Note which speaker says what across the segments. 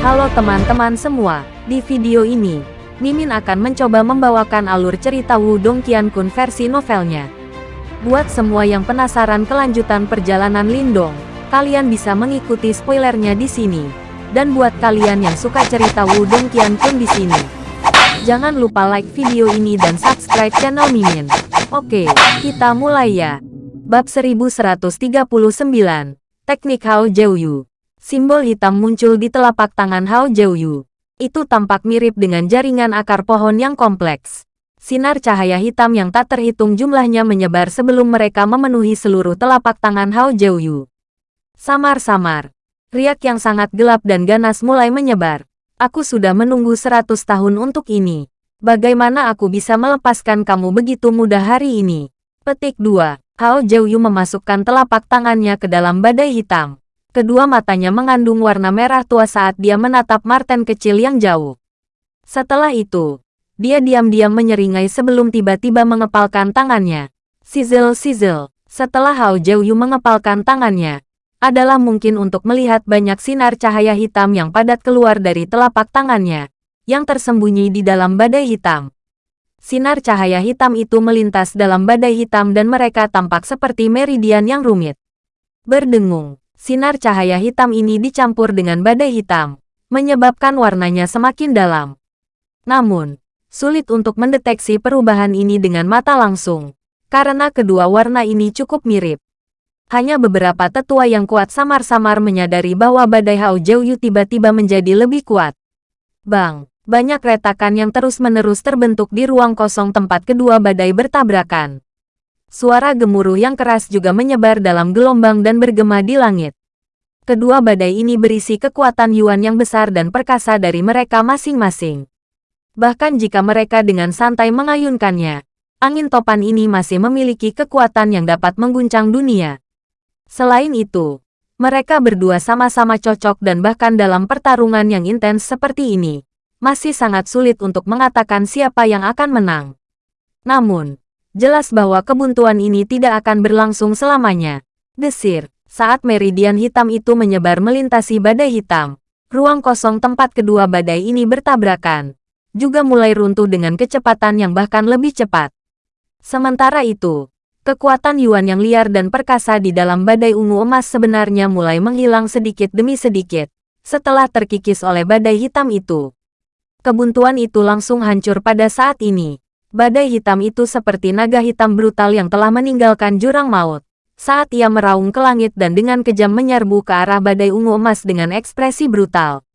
Speaker 1: Halo teman-teman semua, di video ini, Mimin akan mencoba membawakan alur cerita Wudong Qiankun versi novelnya. Buat semua yang penasaran kelanjutan perjalanan Lindong, kalian bisa mengikuti spoilernya di sini. Dan buat kalian yang suka cerita Wudong Qiankun di sini, jangan lupa like video ini dan subscribe channel Mimin. Oke, kita mulai ya. Bab 1139, Teknik Hao Jiuyu. Simbol hitam muncul di telapak tangan Hao Jiuyu. Itu tampak mirip dengan jaringan akar pohon yang kompleks. Sinar cahaya hitam yang tak terhitung jumlahnya menyebar sebelum mereka memenuhi seluruh telapak tangan Hao Jiuyu. Samar-samar. Riak yang sangat gelap dan ganas mulai menyebar. Aku sudah menunggu seratus tahun untuk ini. Bagaimana aku bisa melepaskan kamu begitu mudah hari ini? Petik 2. Hao Jiuyu memasukkan telapak tangannya ke dalam badai hitam. Kedua matanya mengandung warna merah tua saat dia menatap Martin kecil yang jauh. Setelah itu, dia diam-diam menyeringai sebelum tiba-tiba mengepalkan tangannya. Sizzle-sizzle, setelah Hao Jiuyu mengepalkan tangannya, adalah mungkin untuk melihat banyak sinar cahaya hitam yang padat keluar dari telapak tangannya, yang tersembunyi di dalam badai hitam. Sinar cahaya hitam itu melintas dalam badai hitam dan mereka tampak seperti meridian yang rumit. Berdengung, sinar cahaya hitam ini dicampur dengan badai hitam, menyebabkan warnanya semakin dalam. Namun, sulit untuk mendeteksi perubahan ini dengan mata langsung, karena kedua warna ini cukup mirip. Hanya beberapa tetua yang kuat samar-samar menyadari bahwa badai Hao Jiuyu tiba-tiba menjadi lebih kuat. Bang! banyak retakan yang terus-menerus terbentuk di ruang kosong tempat kedua badai bertabrakan. Suara gemuruh yang keras juga menyebar dalam gelombang dan bergema di langit. Kedua badai ini berisi kekuatan Yuan yang besar dan perkasa dari mereka masing-masing. Bahkan jika mereka dengan santai mengayunkannya, angin topan ini masih memiliki kekuatan yang dapat mengguncang dunia. Selain itu, mereka berdua sama-sama cocok dan bahkan dalam pertarungan yang intens seperti ini, masih sangat sulit untuk mengatakan siapa yang akan menang. Namun, jelas bahwa kebuntuan ini tidak akan berlangsung selamanya. Desir, saat meridian hitam itu menyebar melintasi badai hitam, ruang kosong tempat kedua badai ini bertabrakan, juga mulai runtuh dengan kecepatan yang bahkan lebih cepat. Sementara itu, kekuatan Yuan yang liar dan perkasa di dalam badai ungu emas sebenarnya mulai menghilang sedikit demi sedikit, setelah terkikis oleh badai hitam itu. Kebuntuan itu langsung hancur pada saat ini. Badai hitam itu seperti naga hitam brutal yang telah meninggalkan jurang maut. Saat ia meraung ke langit dan dengan kejam menyerbu ke arah badai ungu emas dengan ekspresi brutal.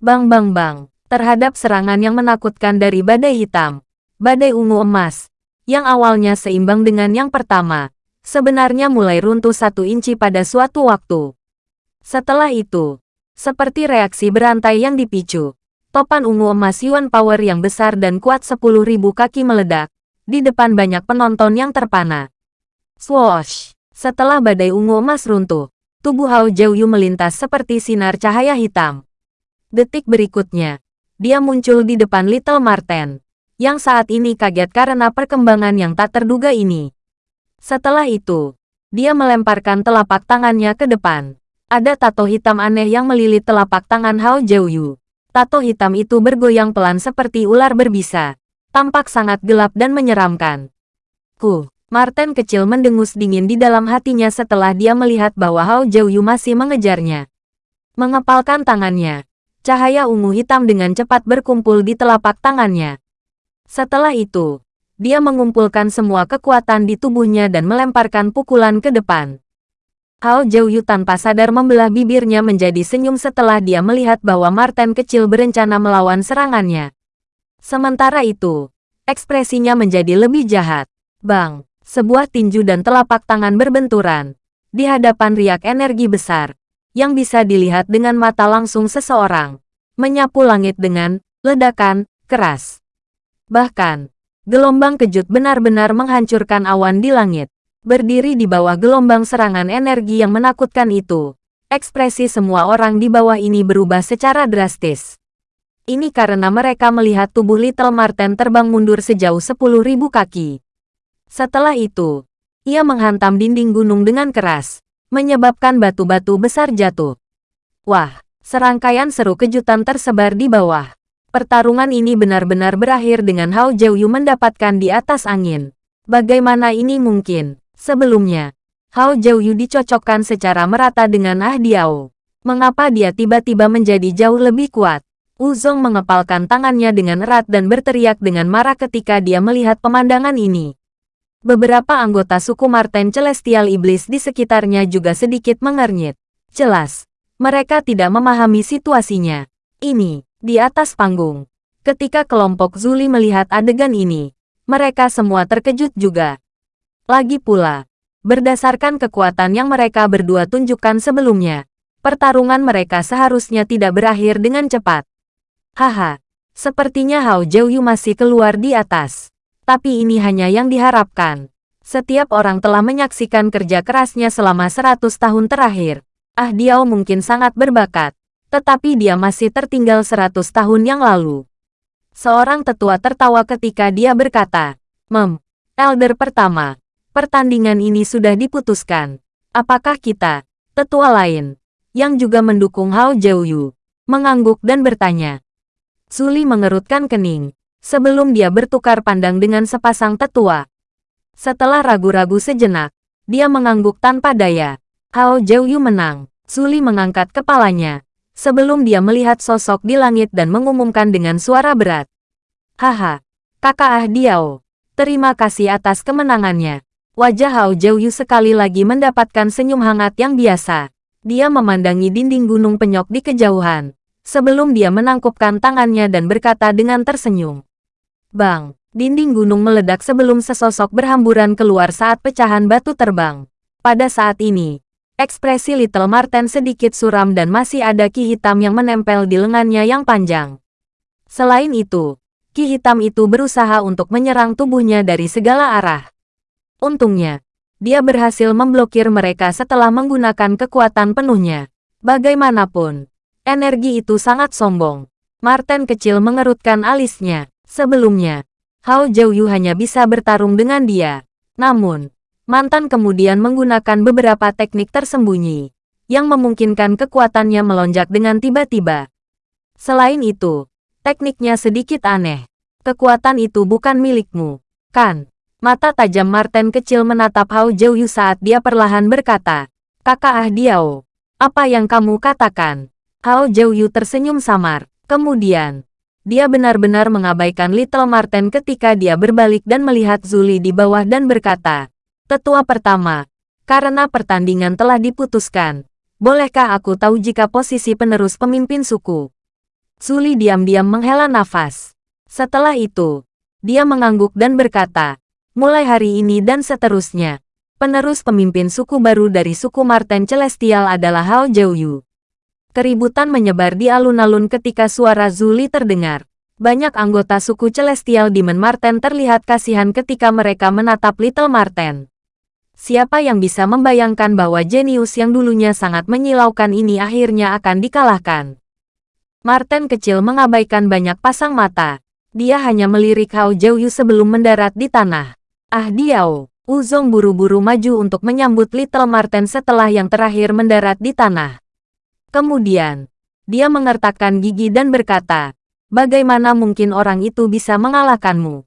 Speaker 1: Bang bang bang, terhadap serangan yang menakutkan dari badai hitam. Badai ungu emas, yang awalnya seimbang dengan yang pertama, sebenarnya mulai runtuh satu inci pada suatu waktu. Setelah itu, seperti reaksi berantai yang dipicu, topan ungu emas Yuan Power yang besar dan kuat 10.000 kaki meledak, di depan banyak penonton yang terpana. Swoosh! Setelah badai ungu emas runtuh, tubuh Hao Jiuyu melintas seperti sinar cahaya hitam. Detik berikutnya, dia muncul di depan Little Marten, yang saat ini kaget karena perkembangan yang tak terduga ini. Setelah itu, dia melemparkan telapak tangannya ke depan. Ada tato hitam aneh yang melilit telapak tangan Hao Jiuyu. Tato hitam itu bergoyang pelan seperti ular berbisa. Tampak sangat gelap dan menyeramkan. Ku, Martin kecil mendengus dingin di dalam hatinya setelah dia melihat bahwa Hao Jiuyu masih mengejarnya. Mengepalkan tangannya, cahaya ungu hitam dengan cepat berkumpul di telapak tangannya. Setelah itu, dia mengumpulkan semua kekuatan di tubuhnya dan melemparkan pukulan ke depan. Hao Jiuyu tanpa sadar membelah bibirnya menjadi senyum setelah dia melihat bahwa Martin kecil berencana melawan serangannya. Sementara itu, ekspresinya menjadi lebih jahat. Bang, sebuah tinju dan telapak tangan berbenturan. Di hadapan riak energi besar, yang bisa dilihat dengan mata langsung seseorang. Menyapu langit dengan ledakan keras. Bahkan, gelombang kejut benar-benar menghancurkan awan di langit. Berdiri di bawah gelombang serangan energi yang menakutkan itu, ekspresi semua orang di bawah ini berubah secara drastis. Ini karena mereka melihat tubuh Little Marten terbang mundur sejauh 10.000 kaki. Setelah itu, ia menghantam dinding gunung dengan keras, menyebabkan batu-batu besar jatuh. Wah, Serangkaian seru kejutan tersebar di bawah. Pertarungan ini benar-benar berakhir dengan Hao Jiuyu mendapatkan di atas angin. Bagaimana ini mungkin? Sebelumnya, Hao Jiuyu dicocokkan secara merata dengan Ah Diao. Mengapa dia tiba-tiba menjadi jauh lebih kuat? Uzong mengepalkan tangannya dengan erat dan berteriak dengan marah ketika dia melihat pemandangan ini. Beberapa anggota suku Marten Celestial Iblis di sekitarnya juga sedikit mengernyit. Jelas, mereka tidak memahami situasinya. Ini, di atas panggung. Ketika kelompok Zuli melihat adegan ini, mereka semua terkejut juga. Lagi pula, Berdasarkan kekuatan yang mereka berdua tunjukkan sebelumnya, pertarungan mereka seharusnya tidak berakhir dengan cepat. Haha, sepertinya Hao Jiuyu masih keluar di atas. Tapi ini hanya yang diharapkan. Setiap orang telah menyaksikan kerja kerasnya selama 100 tahun terakhir. Ah Diao mungkin sangat berbakat, tetapi dia masih tertinggal 100 tahun yang lalu. Seorang tetua tertawa ketika dia berkata, Mem, Elder pertama, Pertandingan ini sudah diputuskan. Apakah kita, tetua lain, yang juga mendukung Hao Jiuyu, mengangguk dan bertanya. Suli mengerutkan kening, sebelum dia bertukar pandang dengan sepasang tetua. Setelah ragu-ragu sejenak, dia mengangguk tanpa daya. Hao Jiuyu menang. Suli mengangkat kepalanya, sebelum dia melihat sosok di langit dan mengumumkan dengan suara berat. Haha, kakak Ah Diao, terima kasih atas kemenangannya. Wajah Hao Jiuyu sekali lagi mendapatkan senyum hangat yang biasa. Dia memandangi dinding gunung penyok di kejauhan, sebelum dia menangkupkan tangannya dan berkata dengan tersenyum. Bang, dinding gunung meledak sebelum sesosok berhamburan keluar saat pecahan batu terbang. Pada saat ini, ekspresi Little Marten sedikit suram dan masih ada ki hitam yang menempel di lengannya yang panjang. Selain itu, ki hitam itu berusaha untuk menyerang tubuhnya dari segala arah. Untungnya, dia berhasil memblokir mereka setelah menggunakan kekuatan penuhnya. Bagaimanapun, energi itu sangat sombong. Martin kecil mengerutkan alisnya. Sebelumnya, Hao Jiuyu hanya bisa bertarung dengan dia. Namun, mantan kemudian menggunakan beberapa teknik tersembunyi yang memungkinkan kekuatannya melonjak dengan tiba-tiba. Selain itu, tekniknya sedikit aneh. Kekuatan itu bukan milikmu, kan? Mata tajam Martin kecil menatap Hao Jiuyu saat dia perlahan berkata, Kakak Ah Diao, apa yang kamu katakan? Hao Jiuyu tersenyum samar. Kemudian, dia benar-benar mengabaikan Little Martin ketika dia berbalik dan melihat Zuli di bawah dan berkata, Tetua pertama, karena pertandingan telah diputuskan, bolehkah aku tahu jika posisi penerus pemimpin suku? Zuli diam-diam menghela nafas. Setelah itu, dia mengangguk dan berkata, mulai hari ini dan seterusnya. Penerus pemimpin suku baru dari suku Marten Celestial adalah Hao Jiuyu. Keributan menyebar di alun-alun ketika suara Zuli terdengar. Banyak anggota suku Celestial Demon Marten terlihat kasihan ketika mereka menatap Little Marten. Siapa yang bisa membayangkan bahwa jenius yang dulunya sangat menyilaukan ini akhirnya akan dikalahkan? Marten kecil mengabaikan banyak pasang mata. Dia hanya melirik Hao Jiuyu sebelum mendarat di tanah. Ah Diao, Uzong buru-buru maju untuk menyambut Little Marten setelah yang terakhir mendarat di tanah. Kemudian, dia mengertakkan gigi dan berkata, bagaimana mungkin orang itu bisa mengalahkanmu?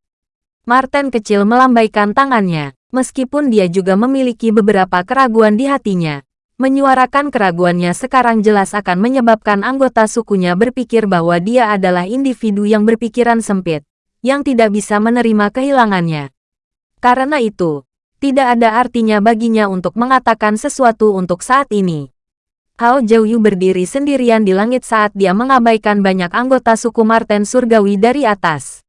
Speaker 1: Marten kecil melambaikan tangannya, meskipun dia juga memiliki beberapa keraguan di hatinya. Menyuarakan keraguannya sekarang jelas akan menyebabkan anggota sukunya berpikir bahwa dia adalah individu yang berpikiran sempit, yang tidak bisa menerima kehilangannya. Karena itu, tidak ada artinya baginya untuk mengatakan sesuatu untuk saat ini. Hao Jiuyu berdiri sendirian di langit saat dia mengabaikan banyak anggota suku Marten Surgawi dari atas.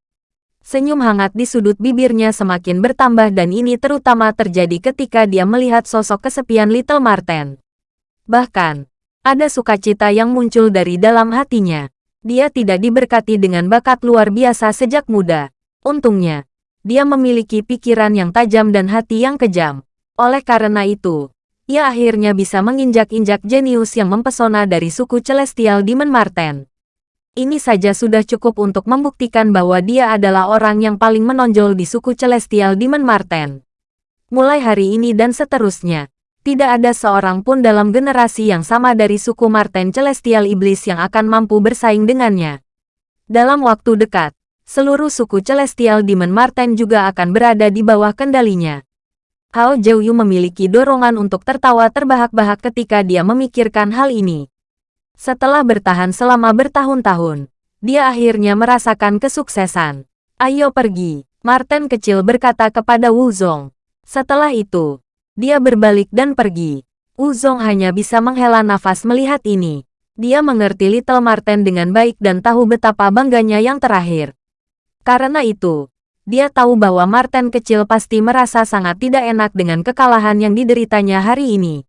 Speaker 1: Senyum hangat di sudut bibirnya semakin bertambah dan ini terutama terjadi ketika dia melihat sosok kesepian Little Marten. Bahkan, ada sukacita yang muncul dari dalam hatinya. Dia tidak diberkati dengan bakat luar biasa sejak muda. Untungnya, dia memiliki pikiran yang tajam dan hati yang kejam. Oleh karena itu, ia akhirnya bisa menginjak-injak jenius yang mempesona dari suku Celestial Demon Marten. Ini saja sudah cukup untuk membuktikan bahwa dia adalah orang yang paling menonjol di suku Celestial Demon Marten. Mulai hari ini dan seterusnya, Tidak ada seorang pun dalam generasi yang sama dari suku Marten Celestial Iblis yang akan mampu bersaing dengannya. Dalam waktu dekat, seluruh suku Celestial Demon Marten juga akan berada di bawah kendalinya. Hao Jiuyu memiliki dorongan untuk tertawa terbahak-bahak ketika dia memikirkan hal ini. Setelah bertahan selama bertahun-tahun, dia akhirnya merasakan kesuksesan. Ayo pergi, Marten kecil berkata kepada Wu Zong. Setelah itu, dia berbalik dan pergi. Uzong hanya bisa menghela nafas melihat ini. Dia mengerti Little Marten dengan baik dan tahu betapa bangganya yang terakhir. Karena itu, dia tahu bahwa Marten kecil pasti merasa sangat tidak enak dengan kekalahan yang dideritanya hari ini.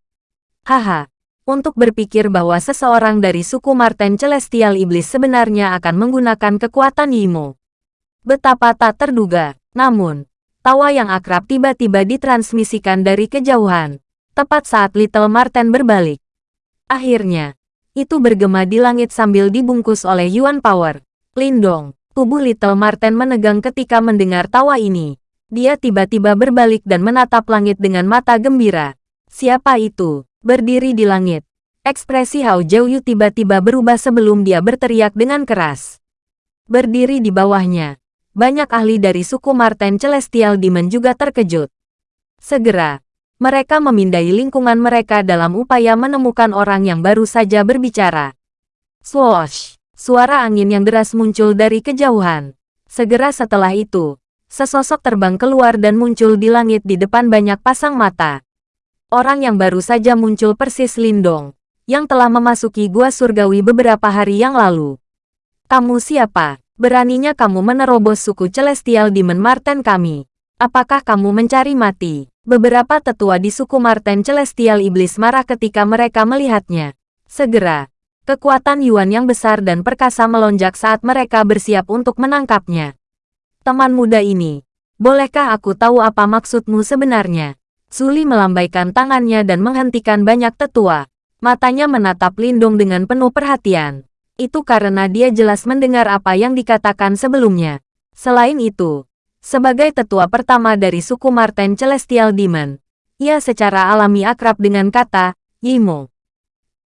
Speaker 1: Haha, untuk berpikir bahwa seseorang dari suku Marten Celestial Iblis sebenarnya akan menggunakan kekuatan Yimo. Betapa tak terduga, namun, Tawa yang akrab tiba-tiba ditransmisikan dari kejauhan, tepat saat Little Marten berbalik. Akhirnya, itu bergema di langit sambil dibungkus oleh Yuan Power. Lindong, tubuh Little Marten menegang ketika mendengar tawa ini. Dia tiba-tiba berbalik dan menatap langit dengan mata gembira. Siapa itu? Berdiri di langit. Ekspresi Hao Jiuyu tiba-tiba berubah sebelum dia berteriak dengan keras. Berdiri di bawahnya, banyak ahli dari suku Marten Celestial Demon juga terkejut. Segera, mereka memindai lingkungan mereka dalam upaya menemukan orang yang baru saja berbicara. Swoosh! Suara angin yang deras muncul dari kejauhan. Segera setelah itu, sesosok terbang keluar dan muncul di langit di depan banyak pasang mata. Orang yang baru saja muncul persis Lindong, yang telah memasuki gua surgawi beberapa hari yang lalu. Kamu siapa? Beraninya kamu menerobos suku Celestial Demon Marten kami. Apakah kamu mencari mati? Beberapa tetua di suku Marten Celestial Iblis marah ketika mereka melihatnya. Segera, kekuatan Yuan yang besar dan perkasa melonjak saat mereka bersiap untuk menangkapnya. Teman muda ini, bolehkah aku tahu apa maksudmu sebenarnya? Suli melambaikan tangannya dan menghentikan banyak tetua. Matanya menatap Lindung dengan penuh perhatian itu karena dia jelas mendengar apa yang dikatakan sebelumnya. Selain itu, sebagai tetua pertama dari suku Marten Celestial Demon, ia secara alami akrab dengan kata, Yimo.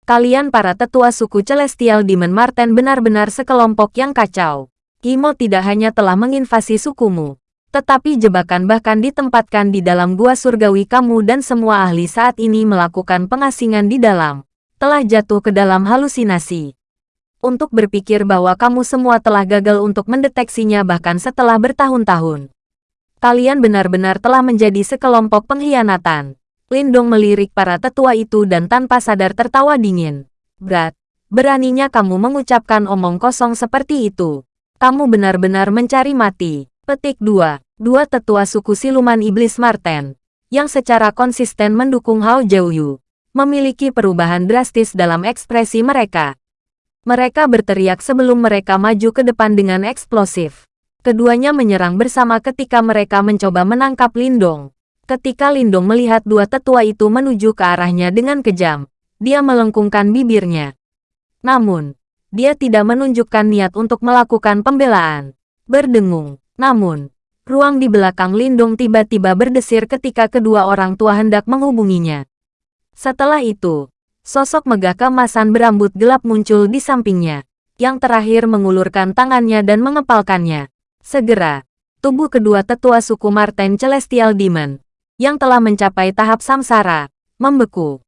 Speaker 1: Kalian para tetua suku Celestial Demon Marten benar-benar sekelompok yang kacau. Yimo tidak hanya telah menginvasi sukumu, tetapi jebakan bahkan ditempatkan di dalam gua surgawi kamu dan semua ahli saat ini melakukan pengasingan di dalam, telah jatuh ke dalam halusinasi untuk berpikir bahwa kamu semua telah gagal untuk mendeteksinya bahkan setelah bertahun-tahun. Kalian benar-benar telah menjadi sekelompok pengkhianatan. Lindong melirik para tetua itu dan tanpa sadar tertawa dingin. Berat, beraninya kamu mengucapkan omong kosong seperti itu. Kamu benar-benar mencari mati. Petik 2. Dua tetua suku siluman iblis Marten, yang secara konsisten mendukung Hao Jiuyu, memiliki perubahan drastis dalam ekspresi mereka. Mereka berteriak sebelum mereka maju ke depan dengan eksplosif. Keduanya menyerang bersama ketika mereka mencoba menangkap Lindong. Ketika Lindong melihat dua tetua itu menuju ke arahnya dengan kejam, dia melengkungkan bibirnya. Namun, dia tidak menunjukkan niat untuk melakukan pembelaan. Berdengung. Namun, ruang di belakang Lindong tiba-tiba berdesir ketika kedua orang tua hendak menghubunginya. Setelah itu, Sosok megah kemasan berambut gelap muncul di sampingnya. Yang terakhir mengulurkan tangannya dan mengepalkannya. Segera, tubuh kedua tetua suku Marten Celestial Demon, yang telah mencapai tahap samsara, membeku.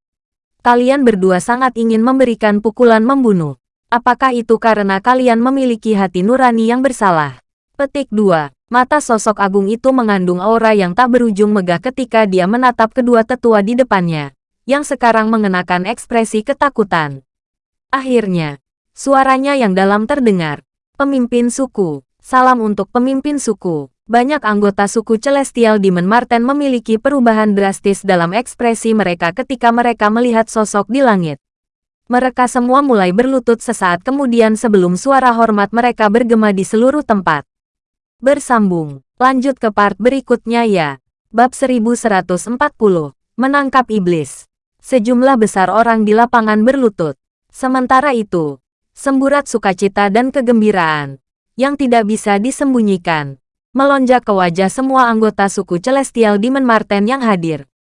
Speaker 1: Kalian berdua sangat ingin memberikan pukulan membunuh. Apakah itu karena kalian memiliki hati nurani yang bersalah? Petik 2. Mata sosok agung itu mengandung aura yang tak berujung megah ketika dia menatap kedua tetua di depannya yang sekarang mengenakan ekspresi ketakutan. Akhirnya, suaranya yang dalam terdengar. Pemimpin suku, salam untuk pemimpin suku. Banyak anggota suku Celestial Demon Marten memiliki perubahan drastis dalam ekspresi mereka ketika mereka melihat sosok di langit. Mereka semua mulai berlutut sesaat kemudian sebelum suara hormat mereka bergema di seluruh tempat. Bersambung, lanjut ke part berikutnya ya. Bab 1140, Menangkap Iblis. Sejumlah besar orang di lapangan berlutut. Sementara itu, semburat sukacita dan kegembiraan, yang tidak bisa disembunyikan, melonjak ke wajah semua anggota suku Celestial Demon Marten yang hadir.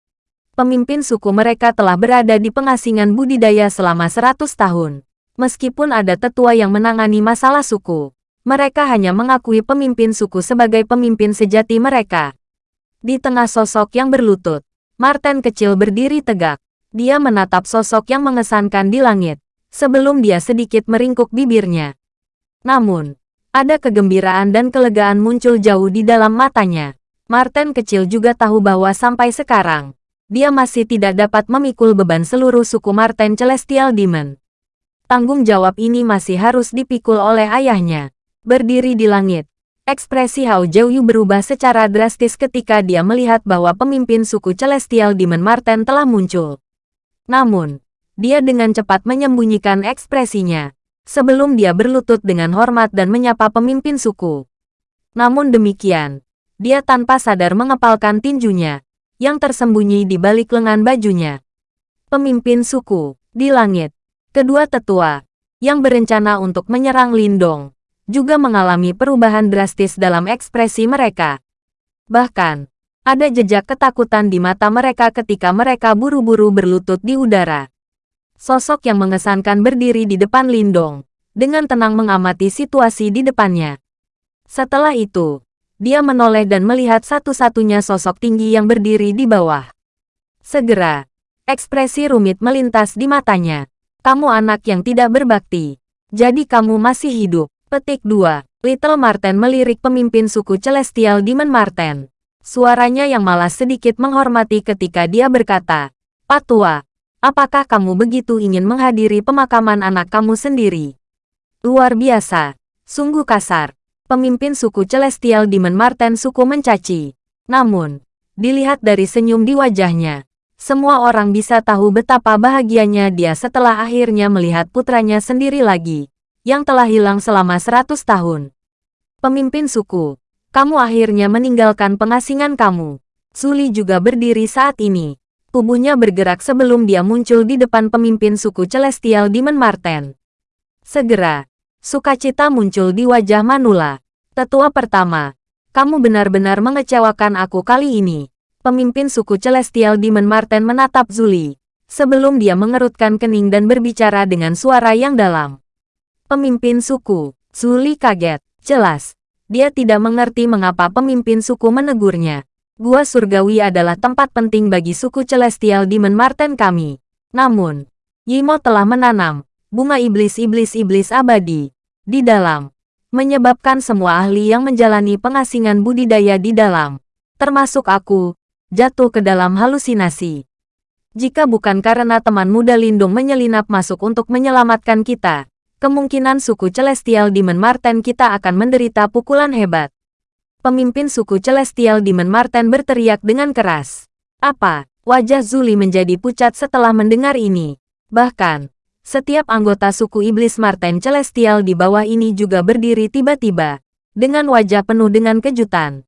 Speaker 1: Pemimpin suku mereka telah berada di pengasingan budidaya selama 100 tahun. Meskipun ada tetua yang menangani masalah suku, mereka hanya mengakui pemimpin suku sebagai pemimpin sejati mereka. Di tengah sosok yang berlutut, Martin kecil berdiri tegak. Dia menatap sosok yang mengesankan di langit, sebelum dia sedikit meringkuk bibirnya. Namun, ada kegembiraan dan kelegaan muncul jauh di dalam matanya. Martin kecil juga tahu bahwa sampai sekarang, dia masih tidak dapat memikul beban seluruh suku Martin Celestial Demon. Tanggung jawab ini masih harus dipikul oleh ayahnya. Berdiri di langit, Ekspresi Hao Jiuyu berubah secara drastis ketika dia melihat bahwa pemimpin suku Celestial Demon Marten telah muncul. Namun, dia dengan cepat menyembunyikan ekspresinya, sebelum dia berlutut dengan hormat dan menyapa pemimpin suku. Namun demikian, dia tanpa sadar mengepalkan tinjunya, yang tersembunyi di balik lengan bajunya. Pemimpin suku, di langit, kedua tetua, yang berencana untuk menyerang Lindong, juga mengalami perubahan drastis dalam ekspresi mereka. Bahkan, ada jejak ketakutan di mata mereka ketika mereka buru-buru berlutut di udara. Sosok yang mengesankan berdiri di depan Lindong, dengan tenang mengamati situasi di depannya. Setelah itu, dia menoleh dan melihat satu-satunya sosok tinggi yang berdiri di bawah. Segera, ekspresi rumit melintas di matanya. Kamu anak yang tidak berbakti. Jadi kamu masih hidup. Petik 2. Little Marten melirik pemimpin suku Celestial Demon Marten. Suaranya yang malas sedikit menghormati ketika dia berkata, Patua, apakah kamu begitu ingin menghadiri pemakaman anak kamu sendiri? Luar biasa. Sungguh kasar. Pemimpin suku Celestial Demon Marten suku mencaci. Namun, dilihat dari senyum di wajahnya, semua orang bisa tahu betapa bahagianya dia setelah akhirnya melihat putranya sendiri lagi yang telah hilang selama seratus tahun. Pemimpin suku, kamu akhirnya meninggalkan pengasingan kamu. Suli juga berdiri saat ini. Tubuhnya bergerak sebelum dia muncul di depan pemimpin suku Celestial Demon Marten. Segera, sukacita muncul di wajah Manula. Tetua pertama, kamu benar-benar mengecewakan aku kali ini. Pemimpin suku Celestial Demon Marten menatap Zuli, sebelum dia mengerutkan kening dan berbicara dengan suara yang dalam. Pemimpin suku, Suli kaget. Jelas, dia tidak mengerti mengapa pemimpin suku menegurnya. Gua Surgawi adalah tempat penting bagi suku Celestial Demon Marten kami. Namun, Yimo telah menanam bunga iblis-iblis-iblis abadi di dalam, menyebabkan semua ahli yang menjalani pengasingan budidaya di dalam, termasuk aku, jatuh ke dalam halusinasi. Jika bukan karena teman muda Lindung menyelinap masuk untuk menyelamatkan kita, kemungkinan suku Celestial Demon Marten kita akan menderita pukulan hebat. Pemimpin suku Celestial Demon Marten berteriak dengan keras. Apa? Wajah Zuli menjadi pucat setelah mendengar ini. Bahkan, setiap anggota suku Iblis Marten Celestial di bawah ini juga berdiri tiba-tiba, dengan wajah penuh dengan kejutan.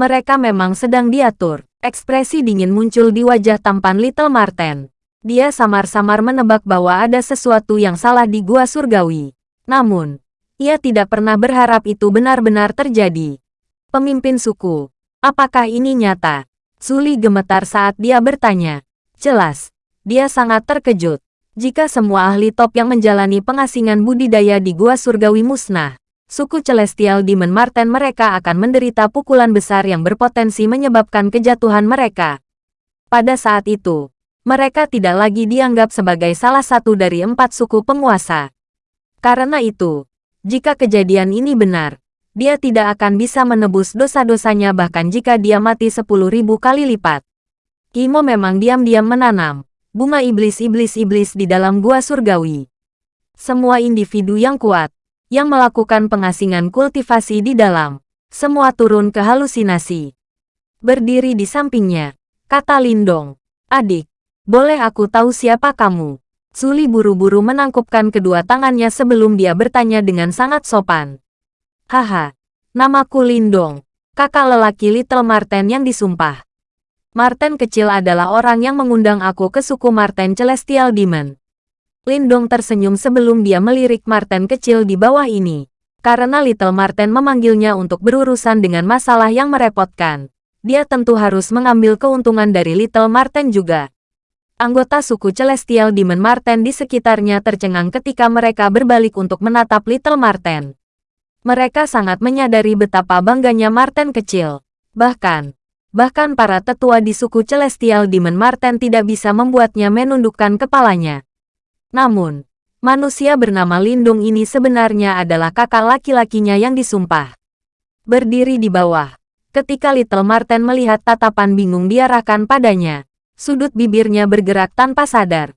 Speaker 1: Mereka memang sedang diatur. Ekspresi dingin muncul di wajah tampan Little Marten. Dia samar-samar menebak bahwa ada sesuatu yang salah di gua surgawi. Namun, ia tidak pernah berharap itu benar-benar terjadi. Pemimpin suku, apakah ini nyata? Suli gemetar saat dia bertanya. Jelas, dia sangat terkejut. Jika semua ahli top yang menjalani pengasingan budidaya di gua surgawi musnah, suku Celestial Demon Marten mereka akan menderita pukulan besar yang berpotensi menyebabkan kejatuhan mereka. Pada saat itu, mereka tidak lagi dianggap sebagai salah satu dari empat suku penguasa. Karena itu, jika kejadian ini benar, dia tidak akan bisa menebus dosa-dosanya bahkan jika dia mati sepuluh ribu kali lipat. Kimo memang diam-diam menanam bunga iblis-iblis-iblis di dalam gua surgawi. Semua individu yang kuat, yang melakukan pengasingan kultivasi di dalam, semua turun ke halusinasi. Berdiri di sampingnya, kata Lindong, adik, boleh aku tahu siapa kamu? Suli buru-buru menangkupkan kedua tangannya sebelum dia bertanya dengan sangat sopan. Haha, namaku Lindong, kakak lelaki Little Marten yang disumpah. Marten kecil adalah orang yang mengundang aku ke suku Marten Celestial Demon. Lindong tersenyum sebelum dia melirik Marten kecil di bawah ini. Karena Little Marten memanggilnya untuk berurusan dengan masalah yang merepotkan. dia tentu harus mengambil keuntungan dari Little Marten juga. Anggota suku Celestial Demon Marten di sekitarnya tercengang ketika mereka berbalik untuk menatap Little Marten. Mereka sangat menyadari betapa bangganya Marten kecil. Bahkan, bahkan para tetua di suku Celestial Demon Marten tidak bisa membuatnya menundukkan kepalanya. Namun, manusia bernama Lindung ini sebenarnya adalah kakak laki-lakinya yang disumpah. Berdiri di bawah, ketika Little Marten melihat tatapan bingung diarahkan padanya, sudut bibirnya bergerak tanpa sadar.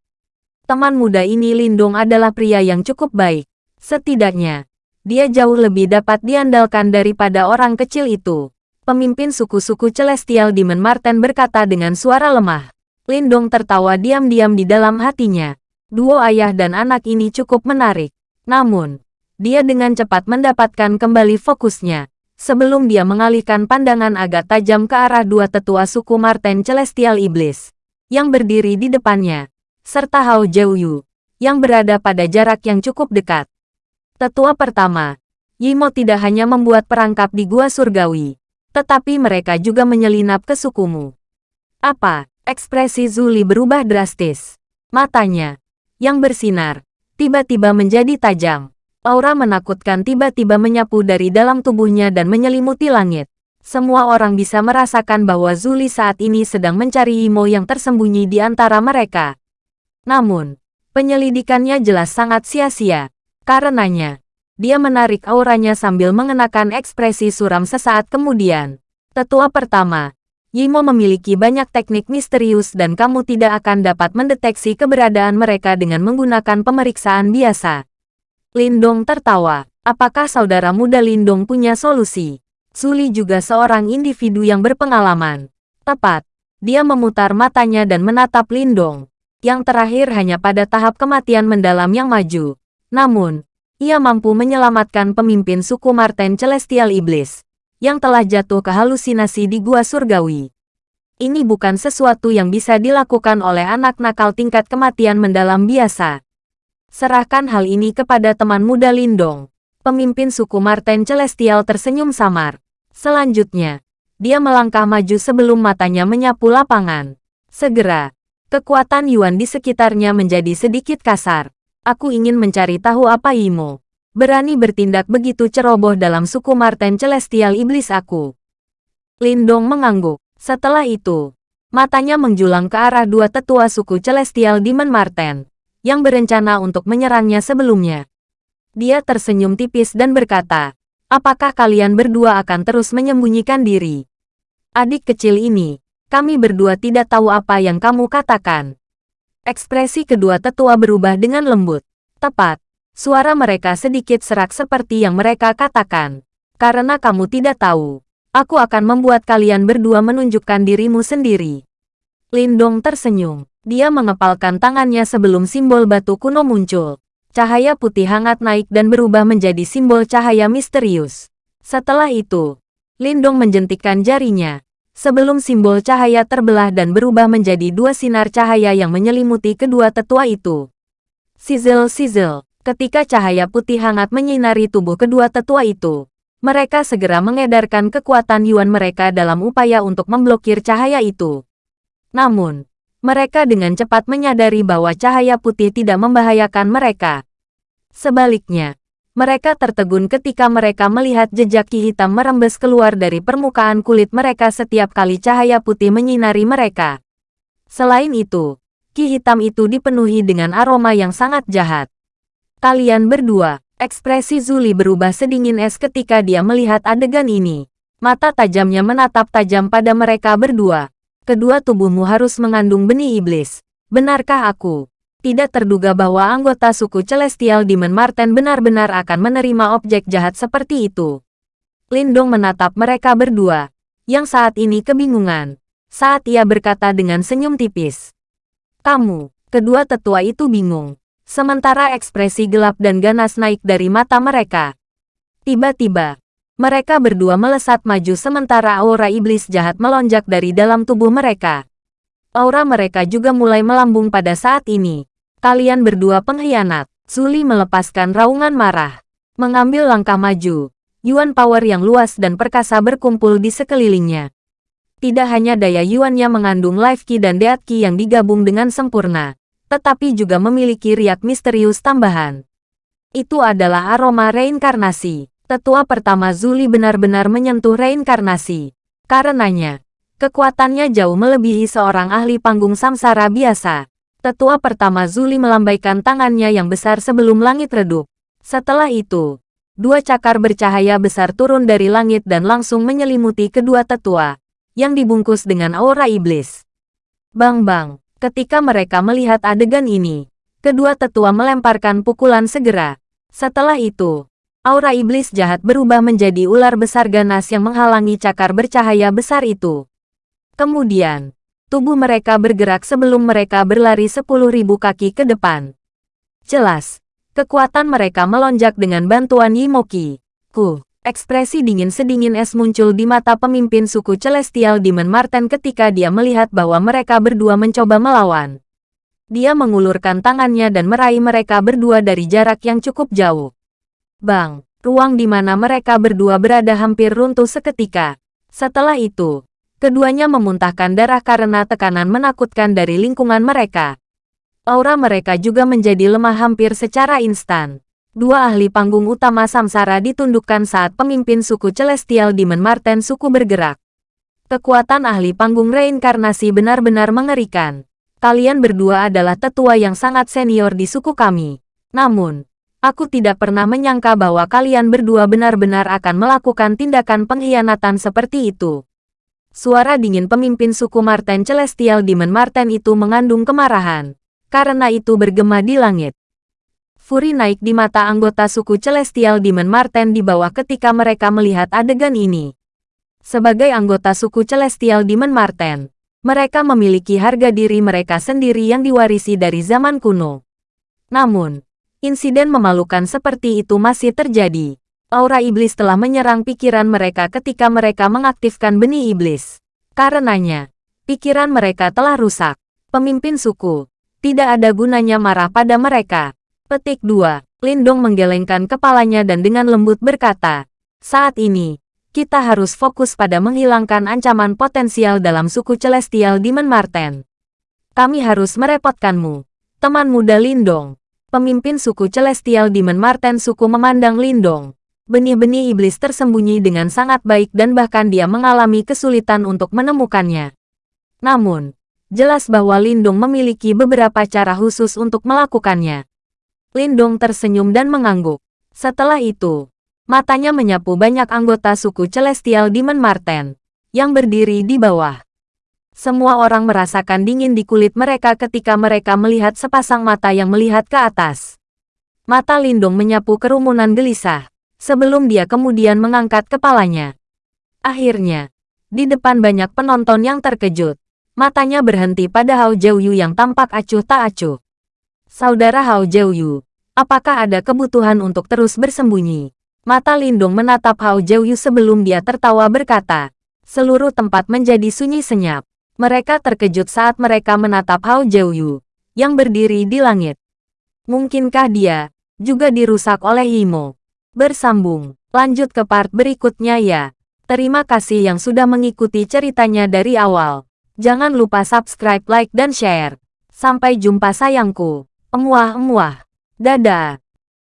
Speaker 1: Teman muda ini Lindung adalah pria yang cukup baik. Setidaknya, dia jauh lebih dapat diandalkan daripada orang kecil itu. Pemimpin suku-suku Celestial Demon Marten berkata dengan suara lemah. Lindong tertawa diam-diam di dalam hatinya. Duo ayah dan anak ini cukup menarik. Namun, dia dengan cepat mendapatkan kembali fokusnya sebelum dia mengalihkan pandangan agak tajam ke arah dua tetua suku Marten Celestial Iblis, yang berdiri di depannya, serta Hao Jiuyu, yang berada pada jarak yang cukup dekat. Tetua pertama, Yimo tidak hanya membuat perangkap di Gua Surgawi, tetapi mereka juga menyelinap ke sukumu. Apa? Ekspresi Zuli berubah drastis. Matanya, yang bersinar, tiba-tiba menjadi tajam. Aura menakutkan tiba-tiba menyapu dari dalam tubuhnya dan menyelimuti langit. Semua orang bisa merasakan bahwa Zuli saat ini sedang mencari Imo yang tersembunyi di antara mereka. Namun, penyelidikannya jelas sangat sia-sia. Karenanya, dia menarik auranya sambil mengenakan ekspresi suram sesaat kemudian. Tetua pertama, Yimo memiliki banyak teknik misterius dan kamu tidak akan dapat mendeteksi keberadaan mereka dengan menggunakan pemeriksaan biasa. Lindong tertawa. Apakah saudara muda Lindong punya solusi? Suli juga seorang individu yang berpengalaman. Tepat. Dia memutar matanya dan menatap Lindong. Yang terakhir hanya pada tahap kematian mendalam yang maju. Namun, ia mampu menyelamatkan pemimpin suku Marten Celestial Iblis. Yang telah jatuh ke halusinasi di Gua Surgawi. Ini bukan sesuatu yang bisa dilakukan oleh anak nakal tingkat kematian mendalam biasa. Serahkan hal ini kepada teman muda Lindong. Pemimpin suku Marten Celestial tersenyum samar. Selanjutnya, dia melangkah maju sebelum matanya menyapu lapangan. Segera, kekuatan Yuan di sekitarnya menjadi sedikit kasar. Aku ingin mencari tahu apa Imo. Berani bertindak begitu ceroboh dalam suku Marten Celestial Iblis aku. Lindong mengangguk. Setelah itu, matanya menjulang ke arah dua tetua suku Celestial Demon Marten yang berencana untuk menyerangnya sebelumnya. Dia tersenyum tipis dan berkata, apakah kalian berdua akan terus menyembunyikan diri? Adik kecil ini, kami berdua tidak tahu apa yang kamu katakan. Ekspresi kedua tetua berubah dengan lembut. Tepat, suara mereka sedikit serak seperti yang mereka katakan. Karena kamu tidak tahu, aku akan membuat kalian berdua menunjukkan dirimu sendiri. Lindong tersenyum. Dia mengepalkan tangannya sebelum simbol batu kuno muncul. Cahaya putih hangat naik dan berubah menjadi simbol cahaya misterius. Setelah itu, Lindong menjentikkan jarinya. Sebelum simbol cahaya terbelah dan berubah menjadi dua sinar cahaya yang menyelimuti kedua tetua itu. Sizzle-sizzle, ketika cahaya putih hangat menyinari tubuh kedua tetua itu, mereka segera mengedarkan kekuatan Yuan mereka dalam upaya untuk memblokir cahaya itu. Namun, mereka dengan cepat menyadari bahwa cahaya putih tidak membahayakan mereka. Sebaliknya, mereka tertegun ketika mereka melihat jejak ki hitam merembes keluar dari permukaan kulit mereka setiap kali cahaya putih menyinari mereka. Selain itu, ki hitam itu dipenuhi dengan aroma yang sangat jahat. Kalian berdua, ekspresi Zuli berubah sedingin es ketika dia melihat adegan ini. Mata tajamnya menatap tajam pada mereka berdua kedua tubuhmu harus mengandung benih iblis. Benarkah aku? Tidak terduga bahwa anggota suku Celestial Demon Marten benar-benar akan menerima objek jahat seperti itu. Lindong menatap mereka berdua, yang saat ini kebingungan, saat ia berkata dengan senyum tipis. Kamu, kedua tetua itu bingung, sementara ekspresi gelap dan ganas naik dari mata mereka. Tiba-tiba, mereka berdua melesat maju sementara aura iblis jahat melonjak dari dalam tubuh mereka. Aura mereka juga mulai melambung pada saat ini. Kalian berdua pengkhianat. Suli melepaskan raungan marah. Mengambil langkah maju. Yuan power yang luas dan perkasa berkumpul di sekelilingnya. Tidak hanya daya yuannya mengandung life key dan death key yang digabung dengan sempurna, tetapi juga memiliki riak misterius tambahan. Itu adalah aroma reinkarnasi. Tetua pertama Zuli benar-benar menyentuh reinkarnasi. Karenanya, kekuatannya jauh melebihi seorang ahli panggung samsara biasa. Tetua pertama Zuli melambaikan tangannya yang besar sebelum langit redup. Setelah itu, dua cakar bercahaya besar turun dari langit dan langsung menyelimuti kedua tetua, yang dibungkus dengan aura iblis. Bang-bang, ketika mereka melihat adegan ini, kedua tetua melemparkan pukulan segera. Setelah itu, aura iblis jahat berubah menjadi ular besar ganas yang menghalangi cakar bercahaya besar itu. Kemudian, tubuh mereka bergerak sebelum mereka berlari sepuluh ribu kaki ke depan. Jelas, kekuatan mereka melonjak dengan bantuan Yimoki. Ku. Ekspresi dingin sedingin es muncul di mata pemimpin suku Celestial Demon Marten ketika dia melihat bahwa mereka berdua mencoba melawan. Dia mengulurkan tangannya dan meraih mereka berdua dari jarak yang cukup jauh. Bang, ruang di mana mereka berdua berada hampir runtuh seketika. Setelah itu, keduanya memuntahkan darah karena tekanan menakutkan dari lingkungan mereka. Aura mereka juga menjadi lemah hampir secara instan. Dua ahli panggung utama Samsara ditundukkan saat pemimpin suku Celestial Demon Marten suku bergerak. Kekuatan ahli panggung reinkarnasi benar-benar mengerikan. Kalian berdua adalah tetua yang sangat senior di suku kami. Namun, aku tidak pernah menyangka bahwa kalian berdua benar-benar akan melakukan tindakan pengkhianatan seperti itu. Suara dingin pemimpin suku Marten Celestial Demon Marten itu mengandung kemarahan. Karena itu bergema di langit. Furi naik di mata anggota suku Celestial Demon Marten di bawah ketika mereka melihat adegan ini. Sebagai anggota suku Celestial Demon Marten, mereka memiliki harga diri mereka sendiri yang diwarisi dari zaman kuno. Namun, insiden memalukan seperti itu masih terjadi. Aura iblis telah menyerang pikiran mereka ketika mereka mengaktifkan benih iblis. Karenanya, pikiran mereka telah rusak. Pemimpin suku, tidak ada gunanya marah pada mereka. Petik 2. Lindong menggelengkan kepalanya dan dengan lembut berkata, Saat ini, kita harus fokus pada menghilangkan ancaman potensial dalam suku Celestial Demon Marten. Kami harus merepotkanmu. Teman muda Lindong. Pemimpin suku Celestial Demon Marten suku memandang Lindong. Benih-benih iblis tersembunyi dengan sangat baik dan bahkan dia mengalami kesulitan untuk menemukannya. Namun, jelas bahwa Lindong memiliki beberapa cara khusus untuk melakukannya. Lindong tersenyum dan mengangguk. Setelah itu, matanya menyapu banyak anggota suku Celestial Demon Marten yang berdiri di bawah. Semua orang merasakan dingin di kulit mereka ketika mereka melihat sepasang mata yang melihat ke atas. Mata Lindong menyapu kerumunan gelisah, sebelum dia kemudian mengangkat kepalanya. Akhirnya, di depan banyak penonton yang terkejut, matanya berhenti pada Hao Jiuyu yang tampak acuh tak acuh. Saudara Hao Jiuyu, apakah ada kebutuhan untuk terus bersembunyi? Mata Lindung menatap Hao Jiuyu sebelum dia tertawa berkata. Seluruh tempat menjadi sunyi senyap. Mereka terkejut saat mereka menatap Hao Jiuyu, yang berdiri di langit. Mungkinkah dia juga dirusak oleh Himo? Bersambung, lanjut ke part berikutnya ya. Terima kasih yang sudah mengikuti ceritanya dari awal. Jangan lupa subscribe, like, dan share. Sampai jumpa sayangku. Emuah-emuah. Dadah.